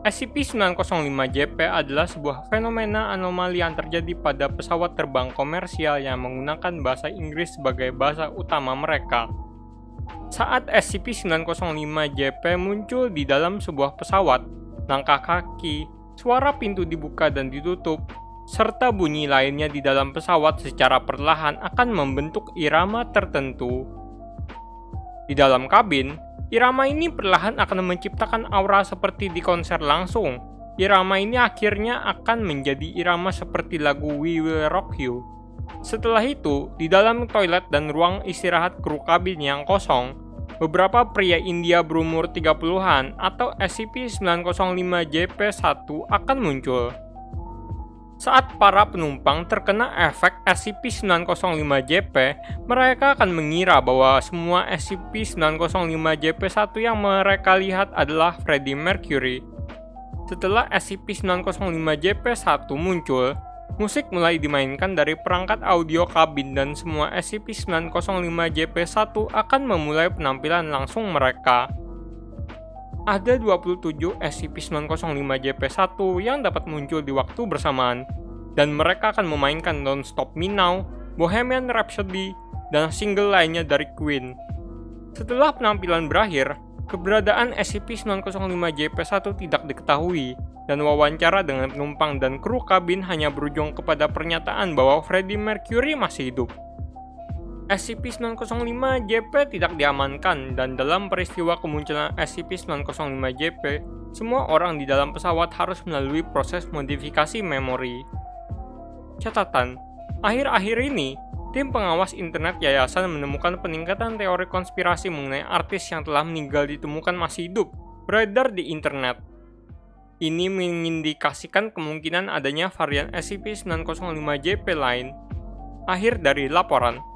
SCP-905-JP adalah sebuah fenomena anomali yang terjadi pada pesawat terbang komersial yang menggunakan bahasa Inggris sebagai bahasa utama mereka. Saat SCP-905-JP muncul di dalam sebuah pesawat, langkah kaki, suara pintu dibuka dan ditutup, serta bunyi lainnya di dalam pesawat secara perlahan akan membentuk irama tertentu. Di dalam kabin, Irama ini perlahan akan menciptakan aura seperti di konser langsung. Irama ini akhirnya akan menjadi irama seperti lagu We Will Rock You. Setelah itu, di dalam toilet dan ruang istirahat kru kabin yang kosong, beberapa pria India berumur 30-an atau SCP-905-JP-1 akan muncul. Saat para penumpang terkena efek SCP-905-JP, mereka akan mengira bahwa semua SCP-905-JP-1 yang mereka lihat adalah Freddie Mercury. Setelah SCP-905-JP-1 muncul, musik mulai dimainkan dari perangkat audio kabin dan semua SCP-905-JP-1 akan memulai penampilan langsung mereka ada 27 SCP-905-JP1 yang dapat muncul di waktu bersamaan, dan mereka akan memainkan Don't Stop Me Now, Bohemian Rhapsody, dan single lainnya dari Queen. Setelah penampilan berakhir, keberadaan SCP-905-JP1 tidak diketahui, dan wawancara dengan penumpang dan kru kabin hanya berujung kepada pernyataan bahwa Freddie Mercury masih hidup. SCP-905-JP tidak diamankan dan dalam peristiwa kemunculan SCP-905-JP, semua orang di dalam pesawat harus melalui proses modifikasi memori. Catatan, akhir-akhir ini, tim pengawas internet yayasan menemukan peningkatan teori konspirasi mengenai artis yang telah meninggal ditemukan masih hidup, beredar di internet. Ini mengindikasikan kemungkinan adanya varian SCP-905-JP lain. Akhir dari laporan.